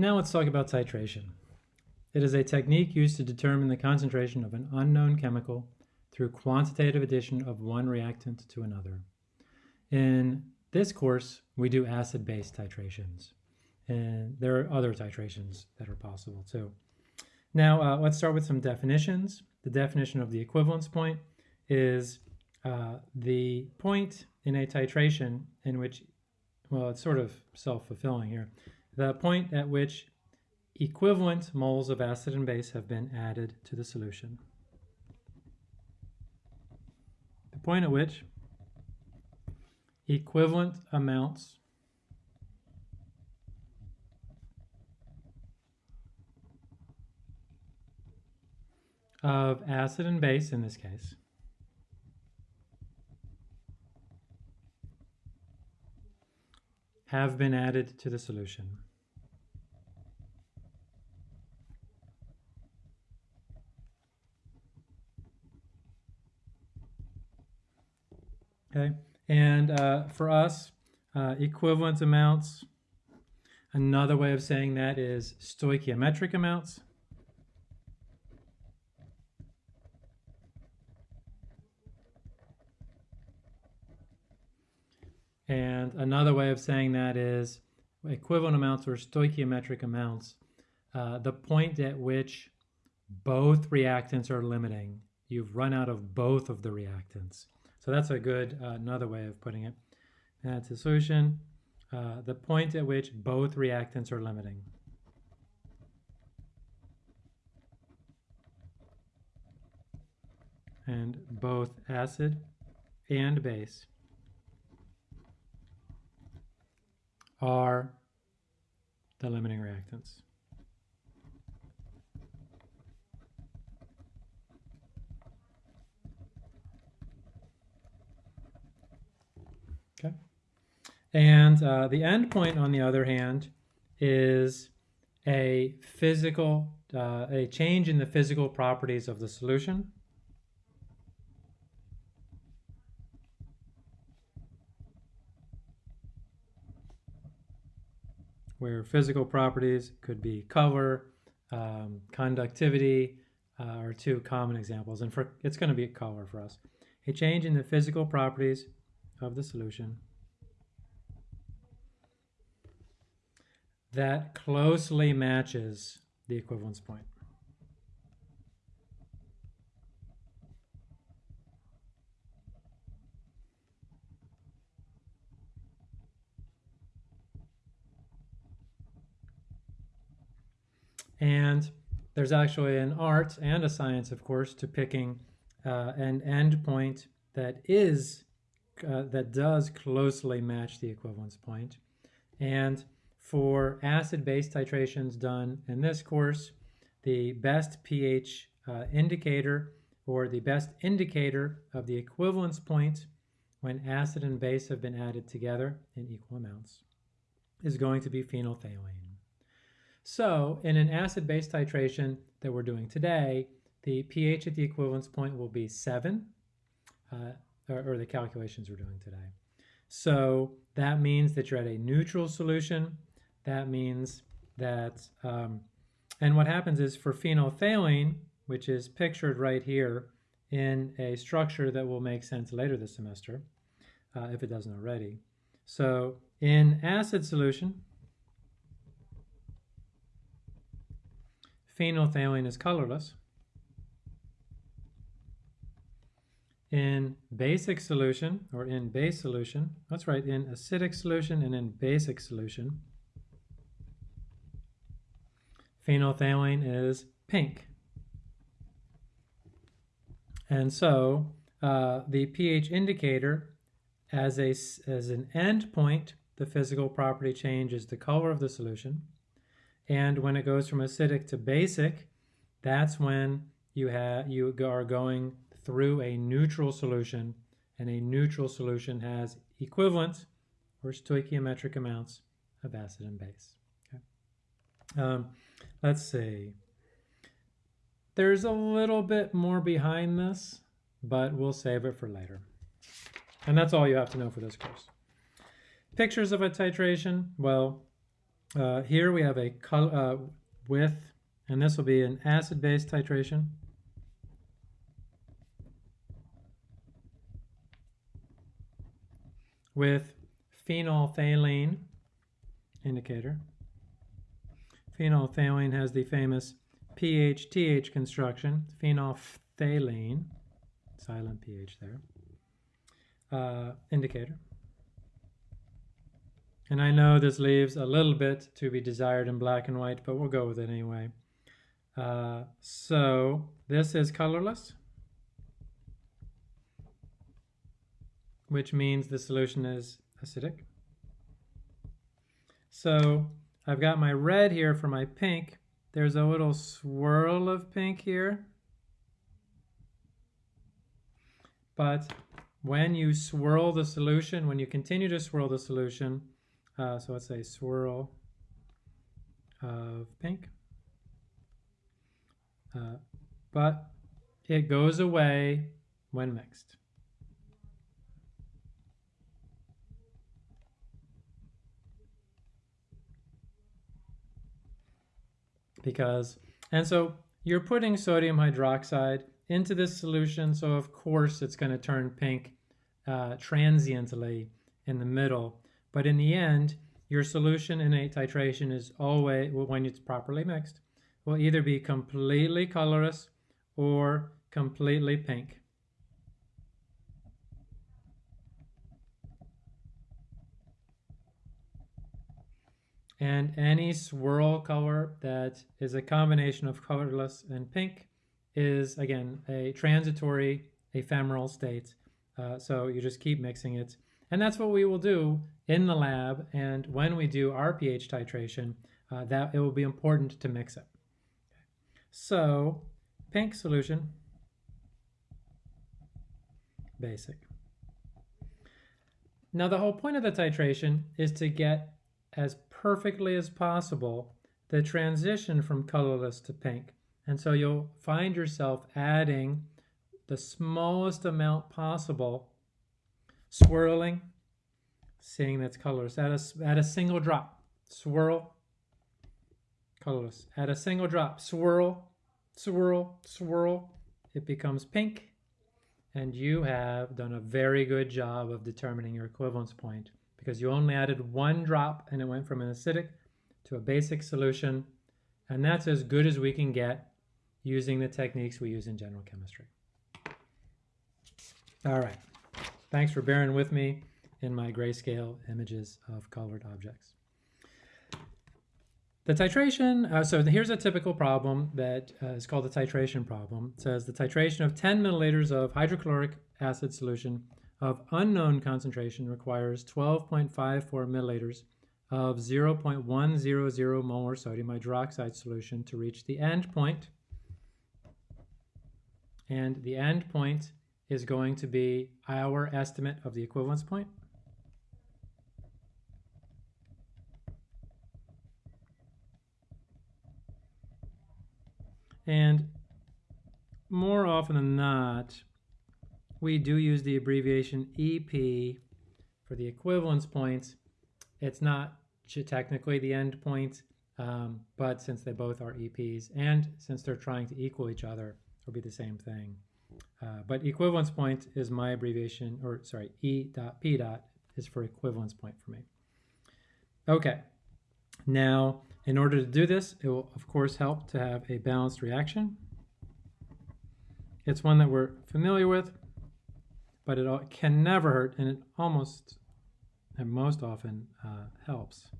Now let's talk about titration. It is a technique used to determine the concentration of an unknown chemical through quantitative addition of one reactant to another. In this course, we do acid-base titrations, and there are other titrations that are possible too. Now, uh, let's start with some definitions. The definition of the equivalence point is uh, the point in a titration in which, well, it's sort of self-fulfilling here, the point at which equivalent moles of acid and base have been added to the solution. The point at which equivalent amounts of acid and base in this case have been added to the solution. Okay, and uh, for us, uh, equivalent amounts, another way of saying that is stoichiometric amounts. And another way of saying that is equivalent amounts or stoichiometric amounts, uh, the point at which both reactants are limiting. You've run out of both of the reactants. So that's a good, uh, another way of putting it. That's a solution, uh, the point at which both reactants are limiting. And both acid and base are the limiting reactants. Okay. And uh, the endpoint, on the other hand, is a physical, uh, a change in the physical properties of the solution. Where physical properties could be color, um, conductivity, uh, are two common examples. And for it's going to be a color for us. A change in the physical properties of the solution that closely matches the equivalence point. And there's actually an art and a science, of course, to picking uh, an endpoint that is uh, that does closely match the equivalence point. And for acid-base titrations done in this course, the best pH uh, indicator or the best indicator of the equivalence point when acid and base have been added together in equal amounts is going to be phenolphthalein. So in an acid-base titration that we're doing today, the pH at the equivalence point will be 7. Uh, or, or the calculations we're doing today. So that means that you're at a neutral solution. That means that, um, and what happens is for phenolphthalein, which is pictured right here in a structure that will make sense later this semester, uh, if it doesn't already. So in acid solution, phenolphthalein is colorless. In basic solution or in base solution, that's right, in acidic solution and in basic solution, phenolphthalein is pink. And so uh, the pH indicator as, a, as an endpoint, the physical property change is the color of the solution. And when it goes from acidic to basic, that's when you, have, you are going through a neutral solution, and a neutral solution has equivalent or stoichiometric amounts of acid and base. Okay. Um, let's see. There's a little bit more behind this, but we'll save it for later. And that's all you have to know for this course. Pictures of a titration, well, Uh, here we have a color, uh, with, and this will be an acid-base titration. With phenolphthalein indicator. Phenolphthalein has the famous PH-TH construction, phenolphthalein, silent PH there, uh, indicator. And I know this leaves a little bit to be desired in black and white, but we'll go with it anyway. Uh, so this is colorless, which means the solution is acidic. So I've got my red here for my pink. There's a little swirl of pink here. But when you swirl the solution, when you continue to swirl the solution, uh, so let's say swirl of pink. Uh, but it goes away when mixed. Because, and so you're putting sodium hydroxide into this solution, so of course it's going to turn pink uh, transiently in the middle. But in the end, your solution in a titration is always, when it's properly mixed, will either be completely colorless or completely pink. And any swirl color that is a combination of colorless and pink is, again, a transitory ephemeral state. Uh, so you just keep mixing it and that's what we will do in the lab. And when we do our pH titration, uh, that it will be important to mix it. So pink solution, basic. Now the whole point of the titration is to get as perfectly as possible the transition from colorless to pink. And so you'll find yourself adding the smallest amount possible swirling, seeing that's colorless. Add a, add a single drop, swirl, colorless. Add a single drop, swirl, swirl, swirl. It becomes pink, and you have done a very good job of determining your equivalence point because you only added one drop and it went from an acidic to a basic solution, and that's as good as we can get using the techniques we use in general chemistry. All right. Thanks for bearing with me in my grayscale images of colored objects. The titration, uh, so here's a typical problem that uh, is called the titration problem. It says the titration of 10 milliliters of hydrochloric acid solution of unknown concentration requires 12.54 milliliters of 0.100 molar sodium hydroxide solution to reach the end point. And the end point is going to be our estimate of the equivalence point. And more often than not, we do use the abbreviation EP for the equivalence points. It's not technically the end point, um, but since they both are EPs and since they're trying to equal each other, it'll be the same thing. Uh, but equivalence point is my abbreviation, or sorry, E dot P dot is for equivalence point for me. Okay, now in order to do this, it will of course help to have a balanced reaction. It's one that we're familiar with, but it can never hurt, and it almost and most often uh, helps.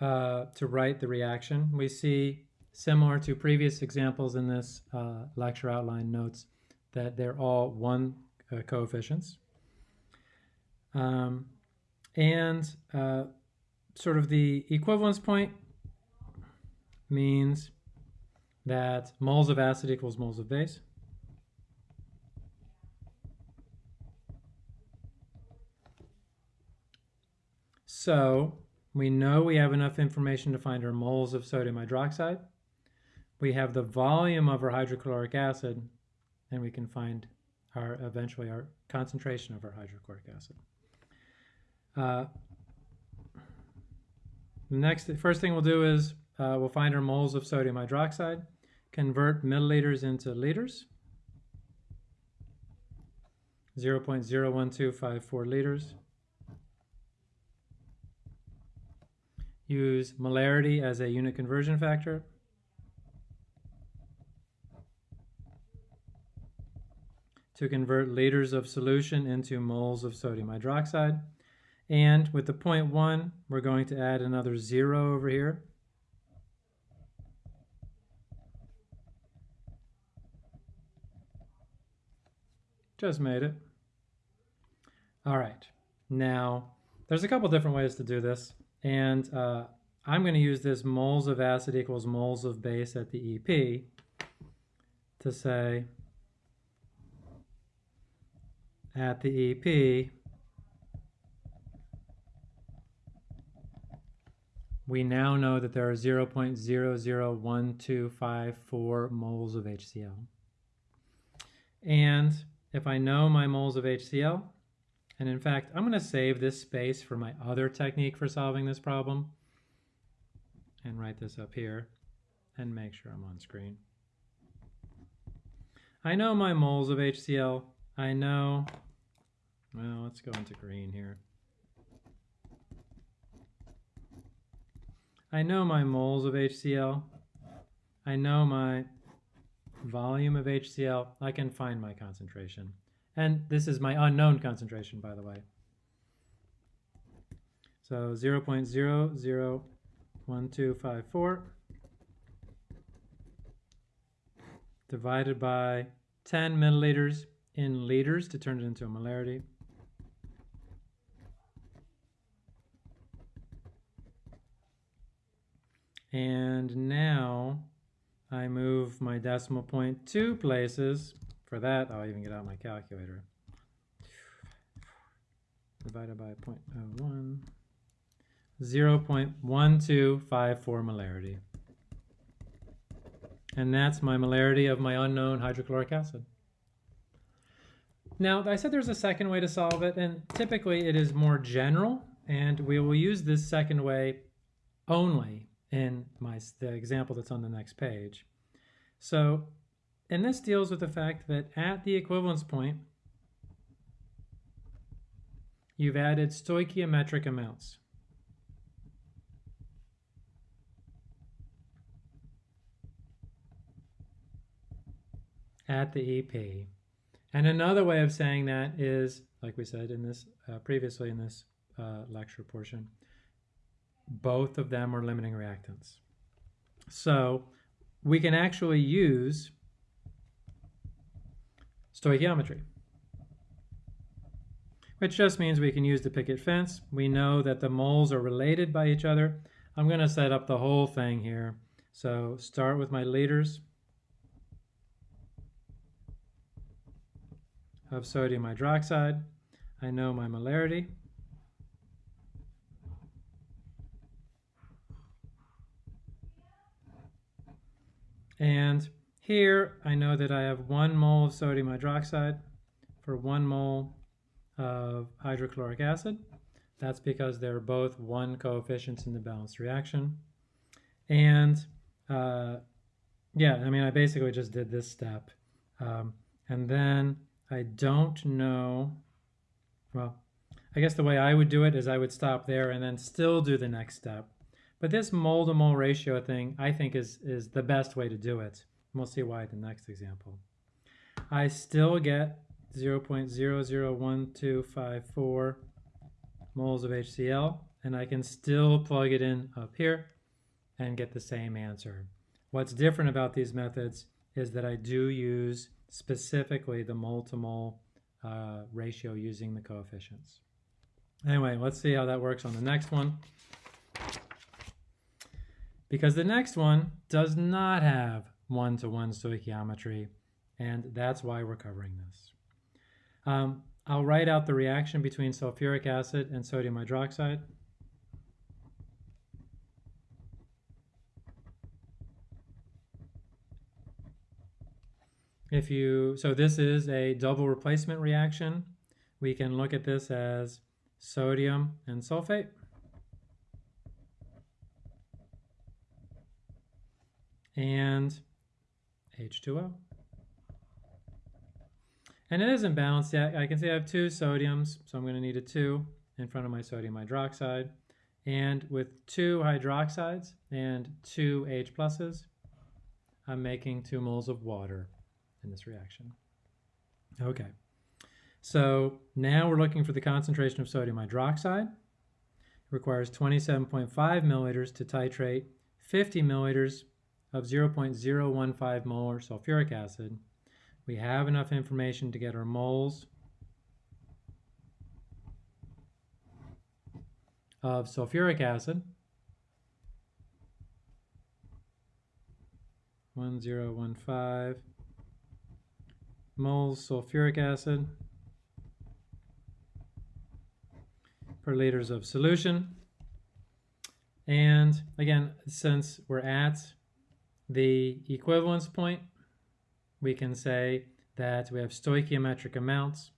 uh, to write the reaction. We see, similar to previous examples in this uh, lecture outline notes, that they're all one uh, coefficients. Um, and uh, sort of the equivalence point means that moles of acid equals moles of base. So we know we have enough information to find our moles of sodium hydroxide. We have the volume of our hydrochloric acid, and we can find our eventually our concentration of our hydrochloric acid. Uh, next, first thing we'll do is uh, we'll find our moles of sodium hydroxide, convert milliliters into liters, 0.01254 liters. Use molarity as a unit conversion factor. to convert liters of solution into moles of sodium hydroxide. And with the 0.1, we're going to add another zero over here. Just made it. All right, now there's a couple different ways to do this. And uh, I'm going to use this moles of acid equals moles of base at the EP to say at the EP, we now know that there are 0.001254 moles of HCl. And if I know my moles of HCl, and in fact, I'm going to save this space for my other technique for solving this problem and write this up here and make sure I'm on screen. I know my moles of HCl. I know, well, let's go into green here. I know my moles of HCl. I know my volume of HCl. I can find my concentration. And this is my unknown concentration, by the way. So 0 0.001254 divided by 10 milliliters in liters to turn it into a molarity. And now I move my decimal point two places for that, I'll even get out my calculator. Divided by 0.01, 0.1254 molarity. And that's my molarity of my unknown hydrochloric acid. Now, I said there's a second way to solve it, and typically it is more general, and we will use this second way only in my, the example that's on the next page. So and this deals with the fact that at the equivalence point, you've added stoichiometric amounts. at the EP. And another way of saying that is, like we said in this uh, previously in this uh, lecture portion, both of them are limiting reactants. So we can actually use stoichiometry, which just means we can use the picket fence. We know that the moles are related by each other. I'm going to set up the whole thing here. So start with my liters of sodium hydroxide. I know my molarity. And here, I know that I have one mole of sodium hydroxide for one mole of hydrochloric acid. That's because they're both one coefficients in the balanced reaction. And uh, yeah, I mean, I basically just did this step. Um, and then I don't know, well, I guess the way I would do it is I would stop there and then still do the next step. But this mole to mole ratio thing, I think is, is the best way to do it. And we'll see why in the next example. I still get 0.001254 moles of HCl, and I can still plug it in up here and get the same answer. What's different about these methods is that I do use specifically the mole to mole uh, ratio using the coefficients. Anyway, let's see how that works on the next one because the next one does not have one-to-one stoichiometry, and that's why we're covering this. Um, I'll write out the reaction between sulfuric acid and sodium hydroxide. if you, so this is a double replacement reaction. We can look at this as sodium and sulfate. And H2O. And it isn't balanced yet. I can see I have two sodiums, so I'm going to need a 2 in front of my sodium hydroxide. And with two hydroxides and two H pluses, I'm making two moles of water in this reaction. Okay, so now we're looking for the concentration of sodium hydroxide. It requires 27.5 milliliters to titrate 50 milliliters of 0.015 molar sulfuric acid. We have enough information to get our moles of sulfuric acid. 1015 moles sulfuric acid per liters of solution. And again, since we're at the equivalence point, we can say that we have stoichiometric amounts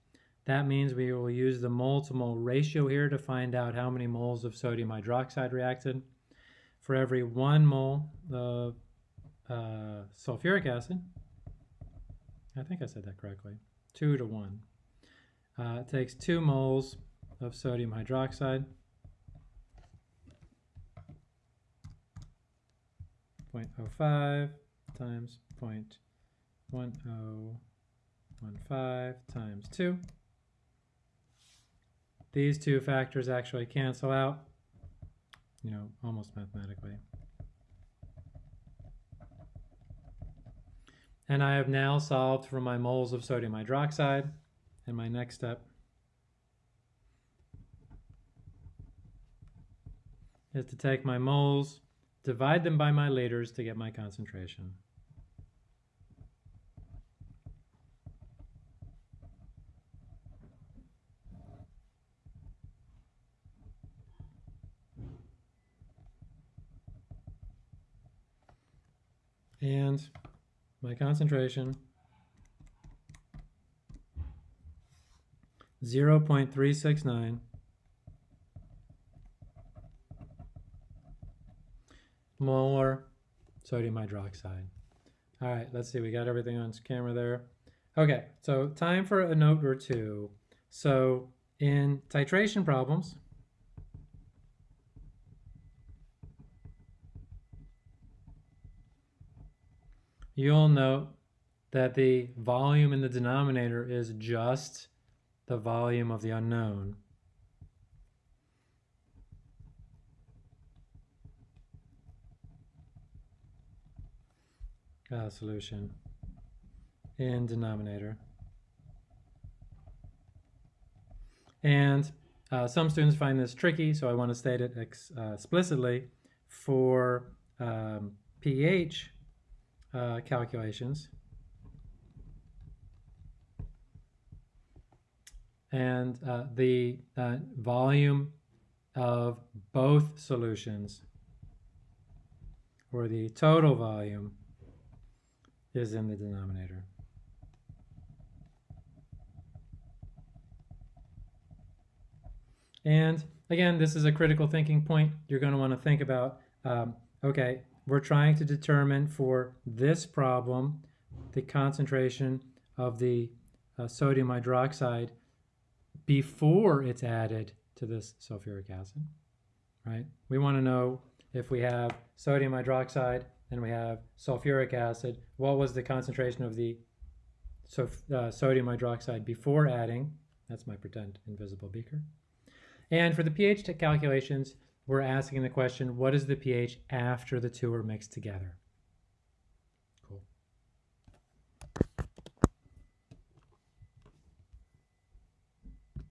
that means we will use the mole to mole ratio here to find out how many moles of sodium hydroxide reacted. For every one mole of uh, sulfuric acid, I think I said that correctly, two to one. Uh, it takes two moles of sodium hydroxide. 0.05 times 0.1015 times 2 these two factors actually cancel out, you know, almost mathematically. And I have now solved for my moles of sodium hydroxide. And my next step is to take my moles, divide them by my liters to get my concentration. and my concentration 0.369 molar sodium hydroxide. All right, let's see, we got everything on camera there. Okay, so time for a note or two. So in titration problems, you'll note that the volume in the denominator is just the volume of the unknown. Uh, solution in denominator. And uh, some students find this tricky, so I want to state it ex uh, explicitly. For um, pH, uh, calculations. And uh, the uh, volume of both solutions, or the total volume, is in the denominator. And again, this is a critical thinking point. You're going to want to think about, um, okay, we're trying to determine for this problem the concentration of the uh, sodium hydroxide before it's added to this sulfuric acid, right? We want to know if we have sodium hydroxide and we have sulfuric acid, what was the concentration of the so, uh, sodium hydroxide before adding? That's my pretend invisible beaker. And for the pH calculations, we're asking the question, what is the pH after the two are mixed together?